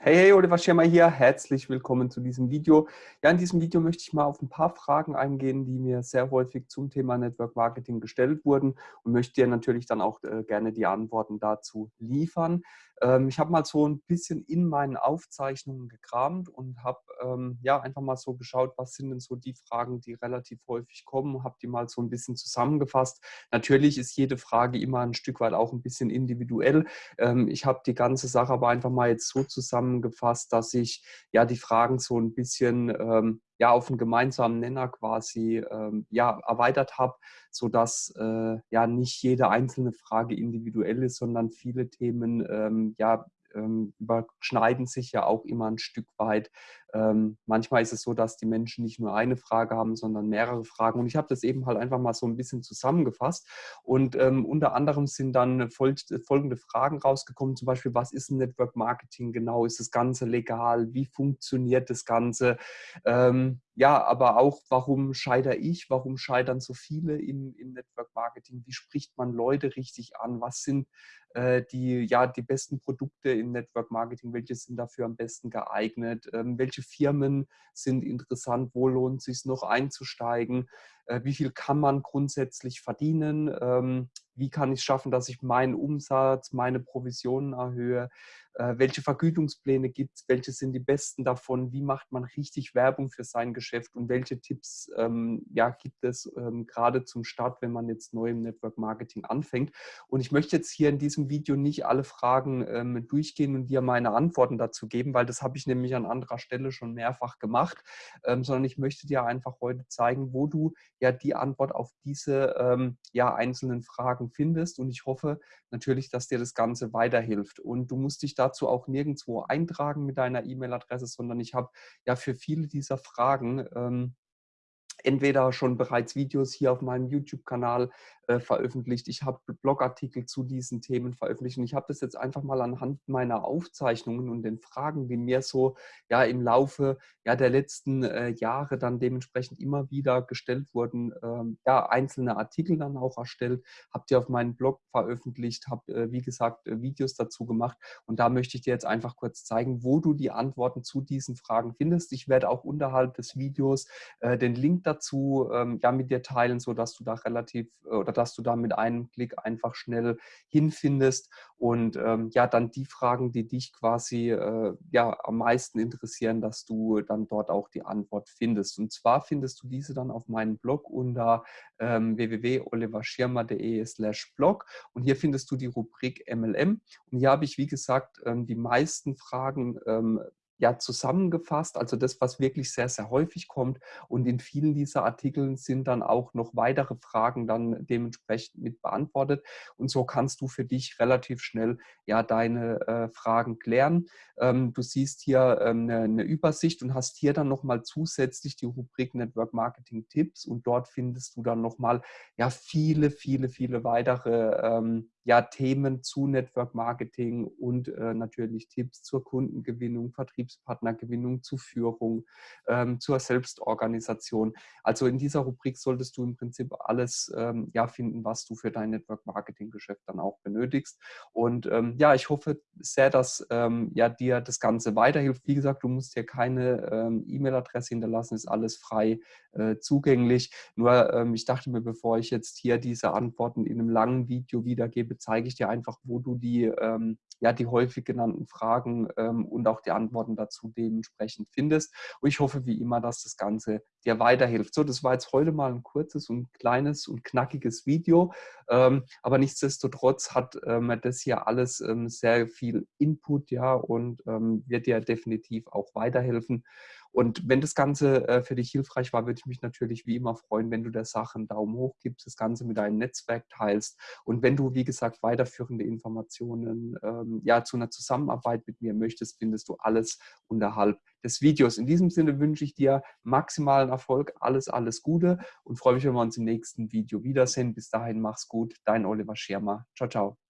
Hey, hey, Oliver Schirmer hier. Herzlich willkommen zu diesem Video. Ja, in diesem Video möchte ich mal auf ein paar Fragen eingehen, die mir sehr häufig zum Thema Network Marketing gestellt wurden und möchte dir natürlich dann auch äh, gerne die Antworten dazu liefern. Ähm, ich habe mal so ein bisschen in meinen Aufzeichnungen gekramt und habe ähm, ja einfach mal so geschaut, was sind denn so die Fragen, die relativ häufig kommen, habe die mal so ein bisschen zusammengefasst. Natürlich ist jede Frage immer ein Stück weit auch ein bisschen individuell. Ähm, ich habe die ganze Sache aber einfach mal jetzt so zusammengefasst, dass ich ja die Fragen so ein bisschen ähm, ja auf einen gemeinsamen Nenner quasi ähm, ja erweitert habe, sodass äh, ja nicht jede einzelne Frage individuell ist, sondern viele Themen ähm, ja ähm, überschneiden sich ja auch immer ein Stück weit. Ähm, manchmal ist es so, dass die Menschen nicht nur eine Frage haben, sondern mehrere Fragen. Und ich habe das eben halt einfach mal so ein bisschen zusammengefasst. Und ähm, unter anderem sind dann fol folgende Fragen rausgekommen, zum Beispiel, was ist Network Marketing genau? Ist das Ganze legal? Wie funktioniert das Ganze? Ähm, ja, aber auch, warum scheitere ich? Warum scheitern so viele im, im Network Marketing? Wie spricht man Leute richtig an? Was sind äh, die, ja, die besten Produkte im Network Marketing? Welche sind dafür am besten geeignet? Ähm, welche Firmen sind interessant? Wo lohnt es sich noch einzusteigen? Äh, wie viel kann man grundsätzlich verdienen? Ähm, wie kann ich es schaffen, dass ich meinen Umsatz, meine Provisionen erhöhe? Äh, welche Vergütungspläne gibt es? Welche sind die besten davon? Wie macht man richtig Werbung für sein Geschäft? Und welche Tipps ähm, ja, gibt es ähm, gerade zum Start, wenn man jetzt neu im Network Marketing anfängt? Und ich möchte jetzt hier in diesem Video nicht alle Fragen durchgehen und dir meine Antworten dazu geben, weil das habe ich nämlich an anderer Stelle schon mehrfach gemacht, sondern ich möchte dir einfach heute zeigen, wo du ja die Antwort auf diese ähm, ja, einzelnen Fragen findest. Und ich hoffe natürlich, dass dir das Ganze weiterhilft. Und du musst dich dazu auch nirgendwo eintragen mit deiner E-Mail-Adresse, sondern ich habe ja für viele dieser Fragen ähm, entweder schon bereits Videos hier auf meinem YouTube-Kanal äh, veröffentlicht. Ich habe Blogartikel zu diesen Themen veröffentlicht und ich habe das jetzt einfach mal anhand meiner Aufzeichnungen und den Fragen, die mir so ja im Laufe ja, der letzten äh, Jahre dann dementsprechend immer wieder gestellt wurden, ähm, ja, einzelne Artikel dann auch erstellt, habe die auf meinem Blog veröffentlicht, habe, äh, wie gesagt, äh, Videos dazu gemacht und da möchte ich dir jetzt einfach kurz zeigen, wo du die Antworten zu diesen Fragen findest. Ich werde auch unterhalb des Videos äh, den Link dazu ähm, ja, mit dir teilen, sodass du da relativ oder dass du da mit einem Klick einfach schnell hinfindest. Und ähm, ja, dann die Fragen, die dich quasi äh, ja am meisten interessieren, dass du dann dort auch die Antwort findest. Und zwar findest du diese dann auf meinem Blog unter ähm, www.oliverschirmer.de slash blog. Und hier findest du die Rubrik MLM und hier habe ich, wie gesagt, ähm, die meisten Fragen ähm, ja zusammengefasst, also das, was wirklich sehr, sehr häufig kommt. Und in vielen dieser Artikeln sind dann auch noch weitere Fragen dann dementsprechend mit beantwortet. Und so kannst du für dich relativ schnell ja deine äh, Fragen klären. Ähm, du siehst hier ähm, eine, eine, Übersicht und hast hier dann nochmal zusätzlich die Rubrik Network Marketing Tipps und dort findest du dann nochmal ja viele, viele, viele weitere ähm, ja, Themen zu Network Marketing und äh, natürlich Tipps zur Kundengewinnung, Vertriebspartnergewinnung, zu Führung, ähm, zur Selbstorganisation. Also in dieser Rubrik solltest du im Prinzip alles ähm, ja, finden, was du für dein Network Marketing Geschäft dann auch benötigst. Und ähm, ja, ich hoffe sehr, dass ähm, ja, dir das Ganze weiterhilft. Wie gesagt, du musst hier keine ähm, E-Mail-Adresse hinterlassen, ist alles frei äh, zugänglich. Nur ähm, ich dachte mir, bevor ich jetzt hier diese Antworten in einem langen Video wiedergebe, zeige ich dir einfach, wo du die, ja, die häufig genannten Fragen und auch die Antworten dazu dementsprechend findest. Und ich hoffe wie immer, dass das Ganze dir weiterhilft. So, das war jetzt heute mal ein kurzes und kleines und knackiges Video, ähm, aber nichtsdestotrotz hat ähm, das hier alles ähm, sehr viel Input, ja, und ähm, wird dir definitiv auch weiterhelfen. Und wenn das Ganze äh, für dich hilfreich war, würde ich mich natürlich wie immer freuen, wenn du der Sache einen Daumen hoch gibst, das Ganze mit deinem Netzwerk teilst. Und wenn du, wie gesagt, weiterführende Informationen ähm, ja, zu einer Zusammenarbeit mit mir möchtest, findest du alles unterhalb des Videos. In diesem Sinne wünsche ich dir maximalen Erfolg, alles, alles Gute und freue mich, wenn wir uns im nächsten Video wiedersehen. Bis dahin, mach's gut. Dein Oliver Schirmer. Ciao, ciao.